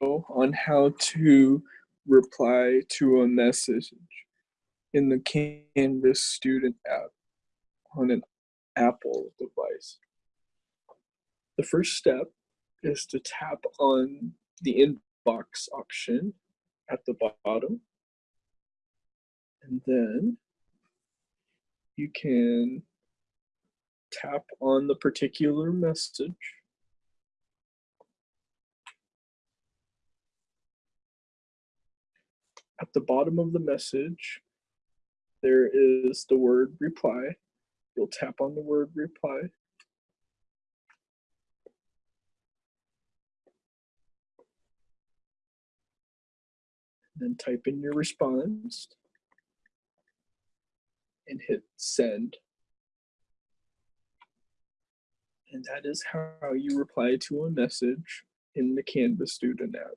on how to reply to a message in the Canvas student app on an Apple device. The first step is to tap on the inbox option at the bottom. And then you can tap on the particular message. At the bottom of the message, there is the word reply. You'll tap on the word reply. Then type in your response and hit send. And that is how you reply to a message in the Canvas student app.